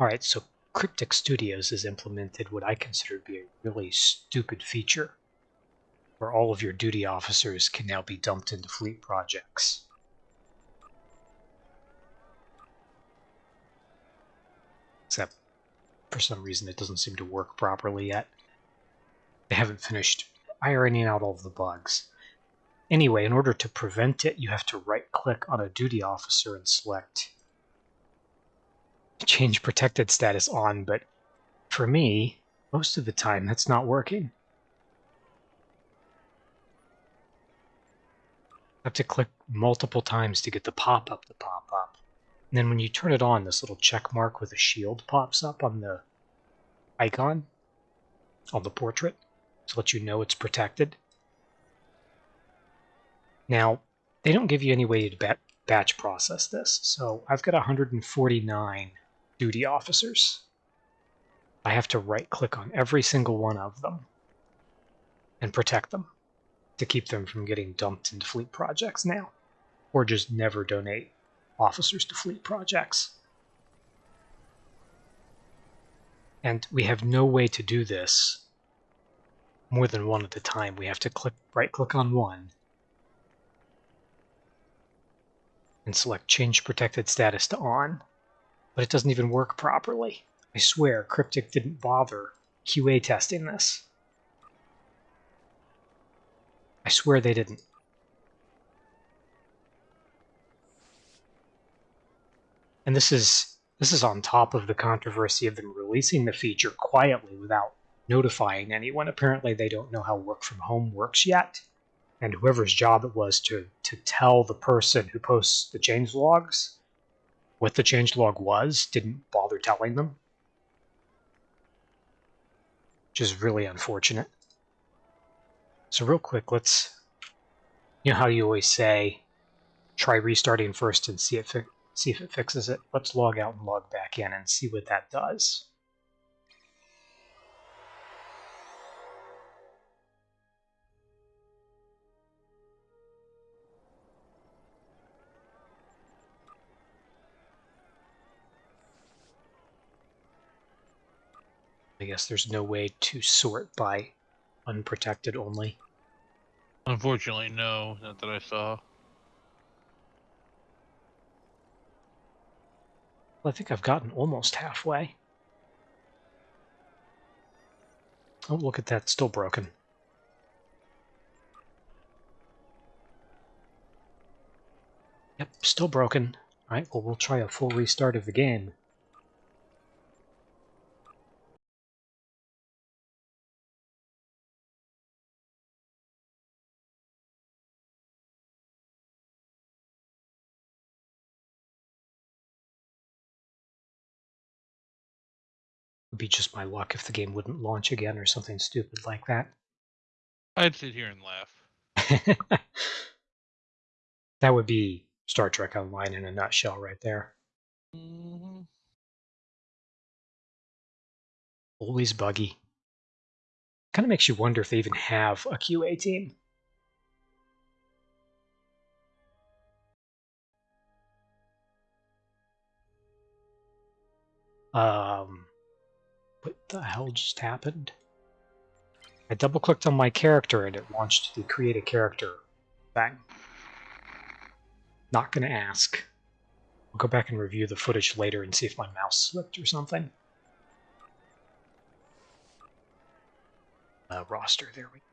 Alright, so Cryptic Studios has implemented what I consider to be a really stupid feature, where all of your duty officers can now be dumped into fleet projects. Except, for some reason, it doesn't seem to work properly yet. They haven't finished ironing out all of the bugs. Anyway, in order to prevent it, you have to right-click on a duty officer and select change protected status on, but for me, most of the time that's not working. I have to click multiple times to get the pop-up to pop up. And then when you turn it on, this little check mark with a shield pops up on the icon, on the portrait, to let you know it's protected. Now, they don't give you any way to batch process this, so I've got 149 duty officers. I have to right click on every single one of them and protect them to keep them from getting dumped into fleet projects now, or just never donate officers to fleet projects. And we have no way to do this more than one at a time. We have to click right click on one and select change protected status to on but it doesn't even work properly. I swear, Cryptic didn't bother QA testing this. I swear they didn't. And this is this is on top of the controversy of them releasing the feature quietly without notifying anyone. Apparently they don't know how work from home works yet. And whoever's job it was to, to tell the person who posts the change logs what the changelog was, didn't bother telling them. Which is really unfortunate. So real quick, let's, you know how you always say, try restarting first and see, if it see if it fixes it. Let's log out and log back in and see what that does. I guess there's no way to sort by unprotected only. Unfortunately, no, not that I saw. Well, I think I've gotten almost halfway. Oh, look at that, still broken. Yep, still broken. Alright, well, we'll try a full restart of the game. Be just my luck if the game wouldn't launch again or something stupid like that. I'd sit here and laugh. that would be Star Trek Online in a nutshell right there. Mm -hmm. Always buggy. Kind of makes you wonder if they even have a QA team. Um, the hell just happened? I double clicked on my character and it launched the create a character thing. Not gonna ask. I'll go back and review the footage later and see if my mouse slipped or something. Uh, roster, there we go.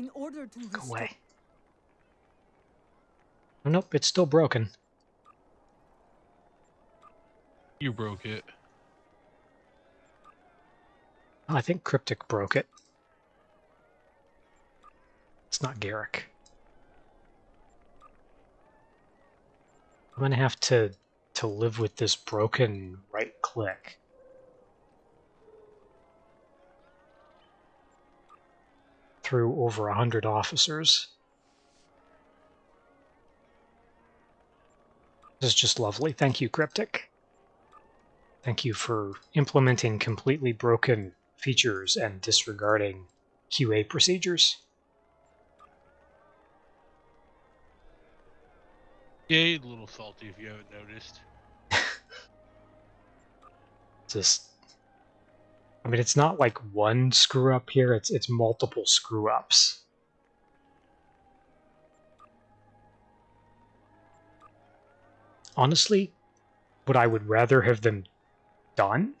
In order to go away. Oh, nope, it's still broken. You broke it. Oh, I think Cryptic broke it. It's not Garrick. I'm gonna have to to live with this broken right click. Through over a hundred officers. This is just lovely. Thank you, Cryptic. Thank you for implementing completely broken features and disregarding QA procedures. Yeah, a little salty if you haven't noticed. Just, I mean, it's not like one screw up here. It's it's multiple screw ups. Honestly, what I would rather have them done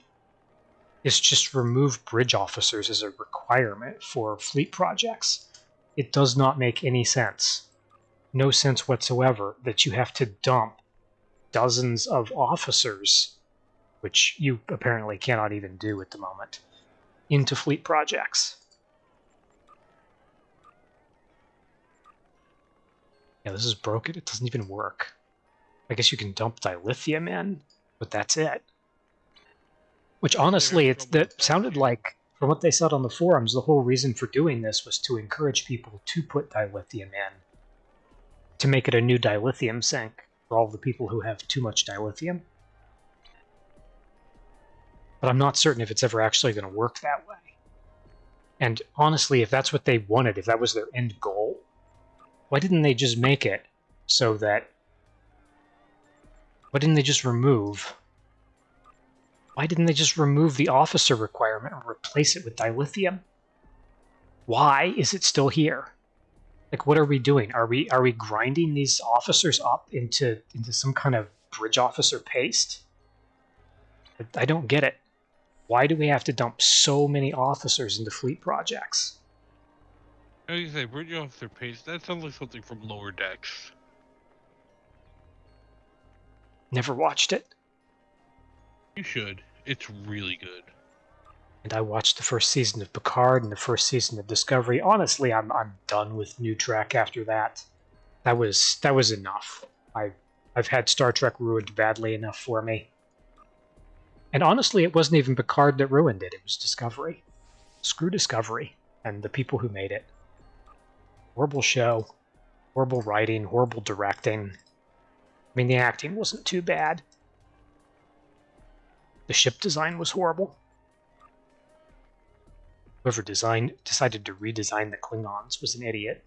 is just remove bridge officers as a requirement for fleet projects. It does not make any sense. No sense whatsoever that you have to dump dozens of officers, which you apparently cannot even do at the moment, into fleet projects. Yeah, this is broken. It doesn't even work. I guess you can dump dilithium in, but that's it. Which honestly, with that sounded like, from what they said on the forums, the whole reason for doing this was to encourage people to put dilithium in, to make it a new dilithium sink for all the people who have too much dilithium. But I'm not certain if it's ever actually going to work that way. And honestly, if that's what they wanted, if that was their end goal, why didn't they just make it so that why didn't they just remove why didn't they just remove the officer requirement and replace it with dilithium? Why is it still here? Like what are we doing? Are we are we grinding these officers up into into some kind of bridge officer paste? I- i don't get it. Why do we have to dump so many officers into fleet projects? How do you say, bridge officer pace. That sounds like something from lower decks. never watched it You should. It's really good. and I watched the first season of Picard and the first season of Discovery. Honestly, I'm I'm done with New Trek after that. That was that was enough. I I've had Star Trek ruined badly enough for me. And honestly, it wasn't even Picard that ruined it. It was Discovery. Screw Discovery and the people who made it. Horrible show, horrible writing, horrible directing. I mean, the acting wasn't too bad. The ship design was horrible. Whoever designed decided to redesign the Klingons was an idiot.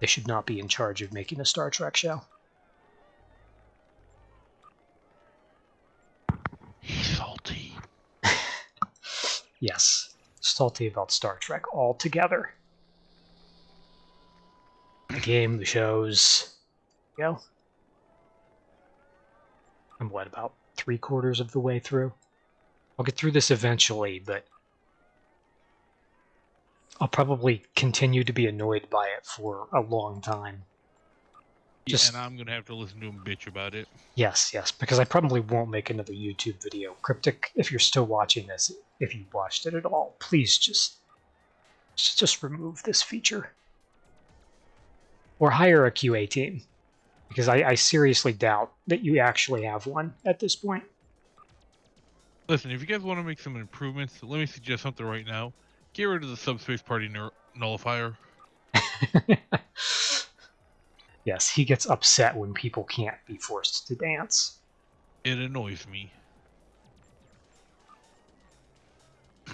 They should not be in charge of making a Star Trek show. He's salty. Yes, salty about Star Trek altogether. The game, the shows. Go. I'm what about three quarters of the way through? I'll get through this eventually, but I'll probably continue to be annoyed by it for a long time. Yeah, Just- and I'm gonna have to listen to him bitch about it. Yes, yes, because I probably won't make another YouTube video. Cryptic, if you're still watching this, if you watched it at all, please just, just remove this feature. Or hire a QA team. Because I, I seriously doubt that you actually have one at this point. Listen, if you guys want to make some improvements, let me suggest something right now. Get rid of the subspace party nullifier. yes, he gets upset when people can't be forced to dance. It annoys me.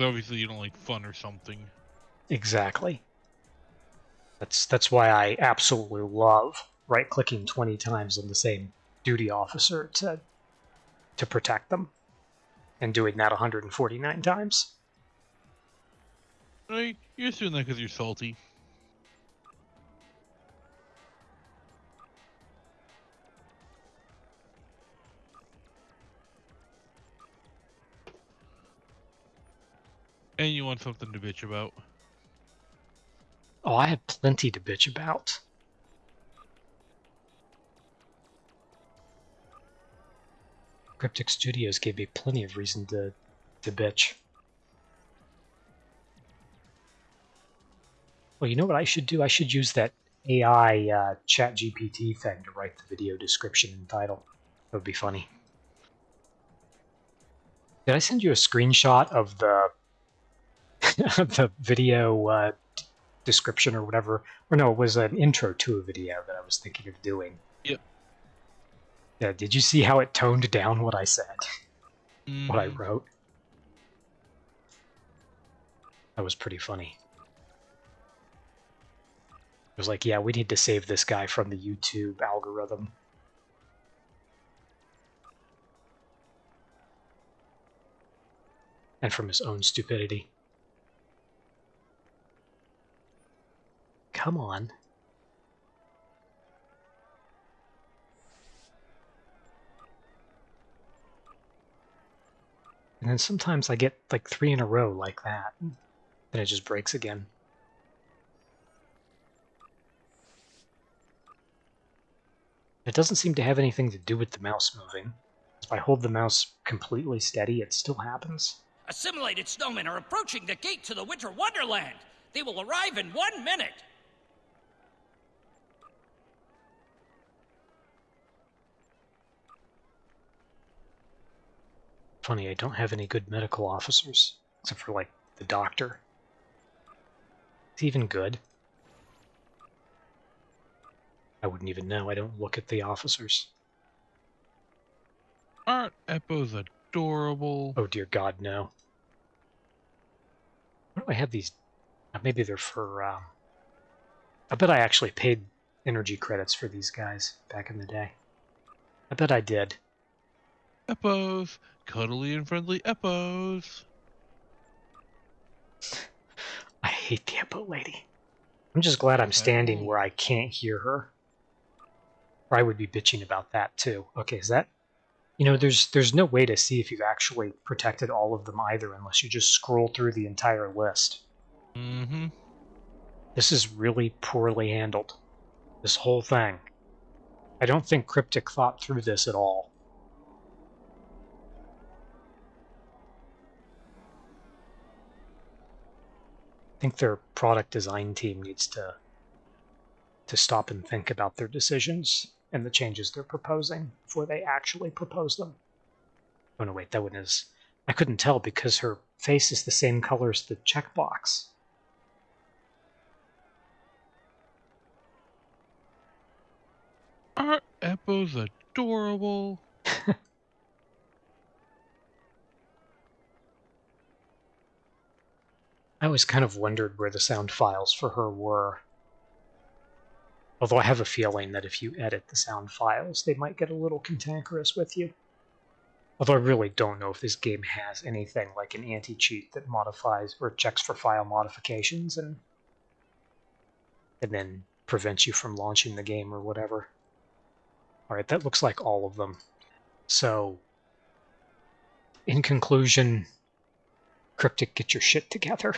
obviously you don't like fun or something. Exactly. That's that's why I absolutely love right clicking 20 times on the same duty officer to to protect them and doing that 149 times. Right? You're doing that because you're salty. And you want something to bitch about. Oh, I have plenty to bitch about. Cryptic Studios gave me plenty of reason to to bitch. Well, you know what I should do? I should use that AI uh, Chat GPT thing to write the video description and title. That would be funny. Did I send you a screenshot of the the video uh, description or whatever? Or no, it was an intro to a video that I was thinking of doing. Yep. Yeah, did you see how it toned down what I said, mm-hmm. what I wrote? That was pretty funny. It was like, yeah, we need to save this guy from the YouTube algorithm. And from his own stupidity. Come on. And then sometimes I get like three in a row like that. Then it just breaks again. It doesn't seem to have anything to do with the mouse moving. If I hold the mouse completely steady, it still happens. Assimilated snowmen are approaching the gate to the Winter Wonderland. They will arrive in one minute. Funny, I don't have any good medical officers, except for, like, the doctor. It's even good. I wouldn't even know. I don't look at the officers. Aren't Epohhs adorable? Oh dear God, no. What do I have these? uh, Maybe they're for. Um, I bet I actually paid energy credits for these guys back in the day. I bet I did. Epohhs, cuddly and friendly Epohhs. I hate the Epohh lady. I'm just glad I'm standing where I can't hear her. Or I would be bitching about that too. Okay, is that you know, there's there's no way to see if you've actually protected all of them either unless you just scroll through the entire list. Mm-hmm. This is really poorly handled. This whole thing. I don't think Cryptic thought through this at all. Think their product design team needs to to stop and think about their decisions and the changes they're proposing before they actually propose them. Oh no, wait, that one is. I couldn't tell because her face is the same color as the checkbox. Aren't Epohhs adorable? I always kind of wondered where the sound files for her were. Although I have a feeling that if you edit the sound files, they might get a little cantankerous with you. Although I really don't know if this game has anything like an anti cheat that modifies or checks for file modifications and and then prevents you from launching the game or whatever. Alright, that looks like all of them. So, in conclusion, Cryptic, get your shit together.